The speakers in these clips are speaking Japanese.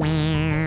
Meow.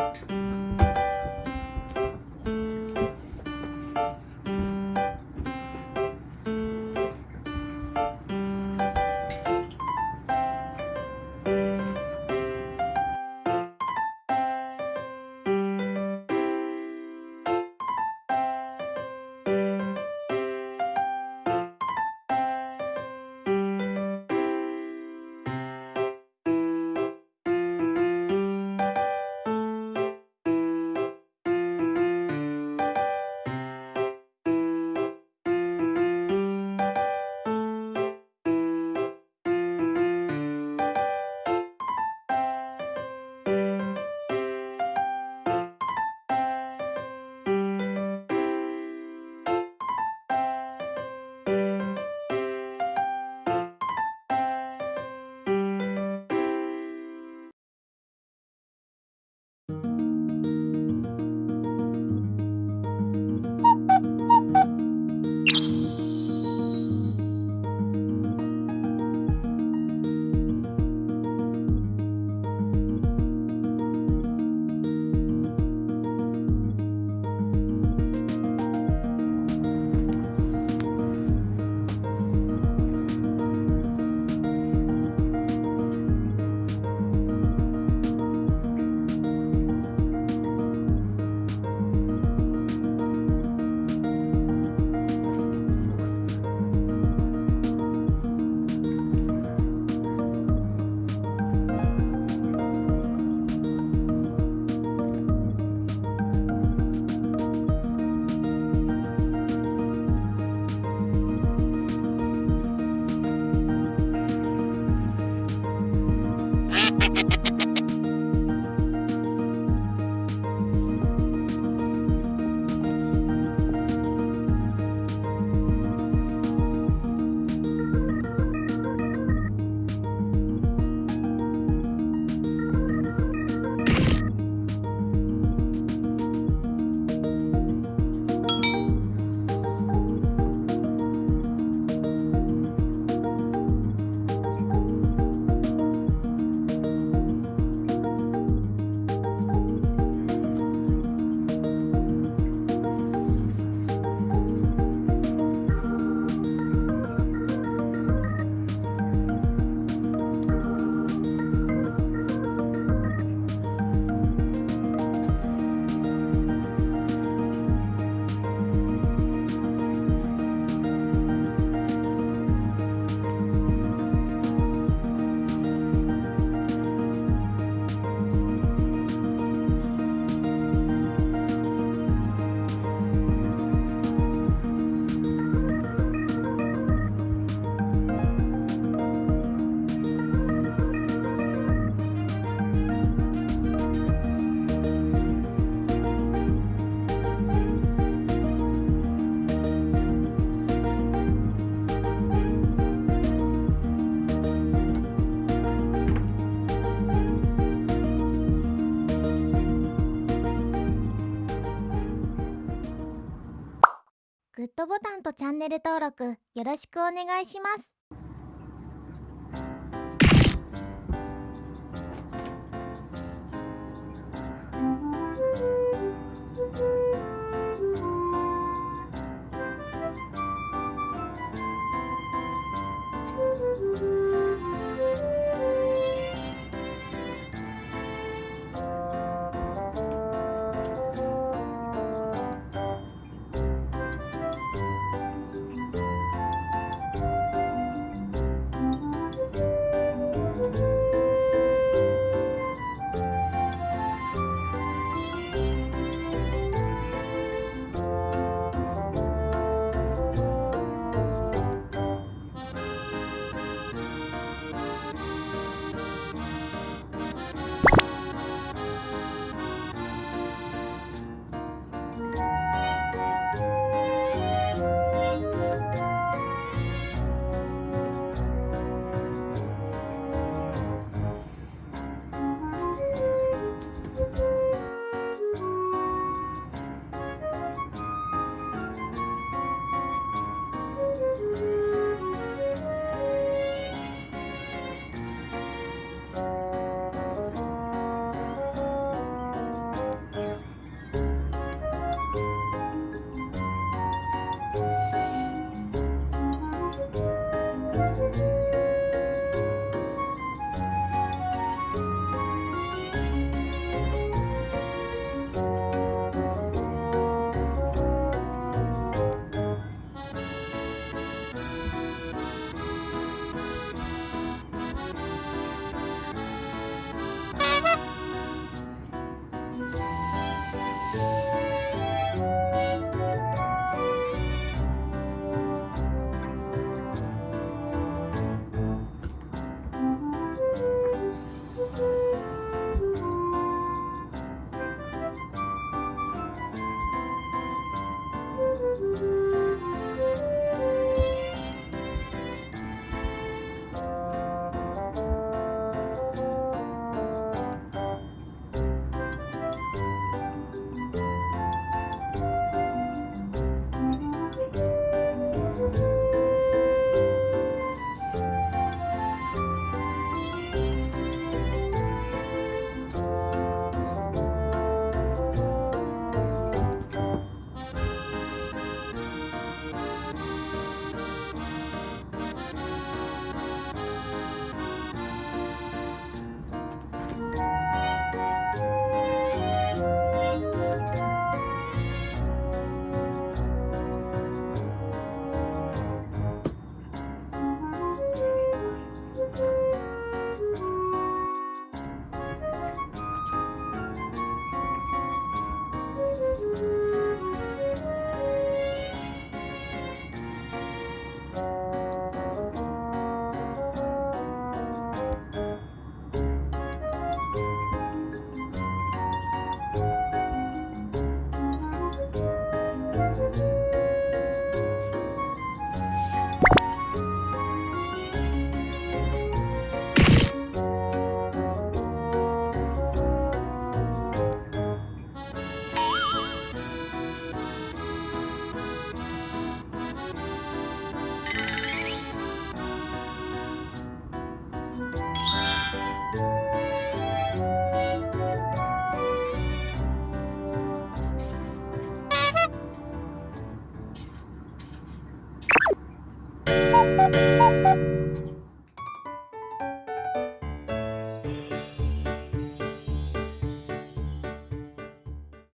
Música グッドボタンとチャンネル登録よろしくお願いします。